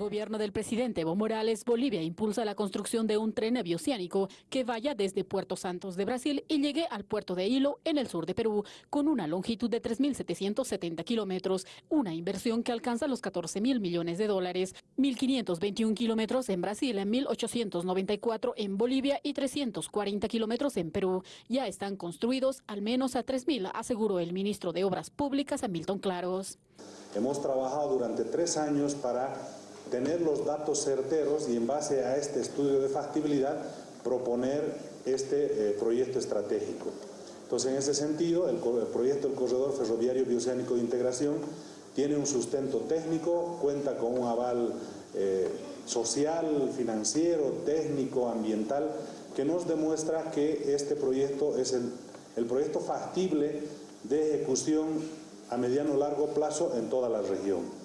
gobierno del presidente Evo Morales, Bolivia impulsa la construcción de un tren bioceánico que vaya desde Puerto Santos de Brasil y llegue al puerto de Hilo en el sur de Perú, con una longitud de 3.770 kilómetros, una inversión que alcanza los 14 mil millones de dólares, 1.521 kilómetros en Brasil, 1.894 en Bolivia y 340 kilómetros en Perú. Ya están construidos al menos a 3.000, aseguró el ministro de Obras Públicas, Hamilton Claros. Hemos trabajado durante tres años para tener los datos certeros y en base a este estudio de factibilidad proponer este eh, proyecto estratégico. Entonces, en ese sentido, el, proyecto del Corredor Ferroviario Bioceánico de Integración tiene un sustento técnico, cuenta con un aval eh, social, financiero, técnico, ambiental, que nos demuestra que este proyecto es el, el proyecto factible de ejecución a mediano largo plazo en toda la región.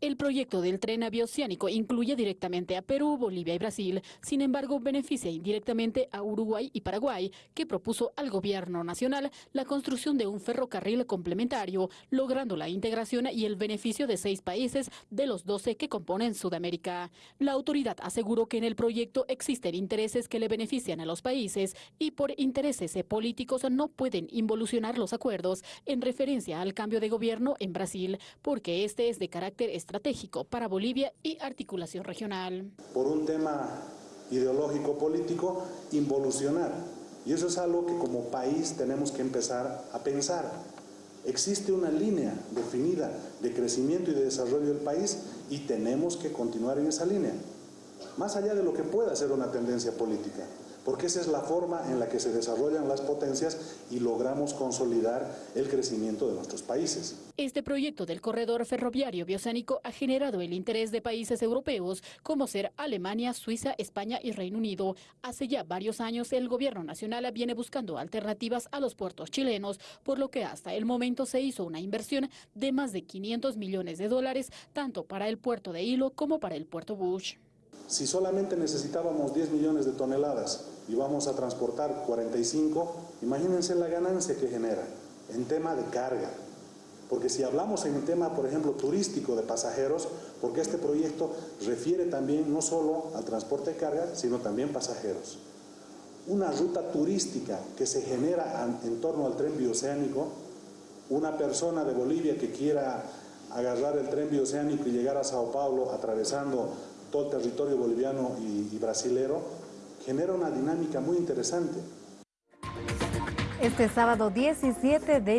El proyecto del tren bioceánico incluye directamente a Perú, Bolivia y Brasil. Sin embargo, beneficia indirectamente a Uruguay y Paraguay, que propuso al gobierno nacional la construcción de un ferrocarril complementario, logrando la integración y el beneficio de seis países de los doce que componen Sudamérica. La autoridad aseguró que en el proyecto existen intereses que le benefician a los países y por intereses políticos no pueden involucionar los acuerdos en referencia al cambio de gobierno en Brasil, porque este es de carácter estratégico para Bolivia y articulación regional. Por un tema ideológico político, involucionar. Y eso es algo que como país tenemos que empezar a pensar. Existe una línea definida de crecimiento y de desarrollo del país y tenemos que continuar en esa línea, más allá de lo que pueda ser una tendencia política porque esa es la forma en la que se desarrollan las potencias y logramos consolidar el crecimiento de nuestros países. Este proyecto del corredor ferroviario bioceánico ha generado el interés de países europeos como ser Alemania, Suiza, España y Reino Unido. Hace ya varios años el gobierno nacional viene buscando alternativas a los puertos chilenos, por lo que hasta el momento se hizo una inversión de más de 500 millones de dólares, tanto para el puerto de Hilo como para el puerto Bush. Si solamente necesitábamos 10 millones de toneladas y vamos a transportar 45, imagínense la ganancia que genera en tema de carga. Porque si hablamos en tema, por ejemplo, turístico de pasajeros, porque este proyecto refiere también no solo al transporte de carga, sino también pasajeros. Una ruta turística que se genera en torno al tren bioceánico, una persona de Bolivia que quiera agarrar el tren bioceánico y llegar a Sao Paulo atravesando todo el territorio boliviano y, y brasilero, genera una dinámica muy interesante. Este sábado 17 de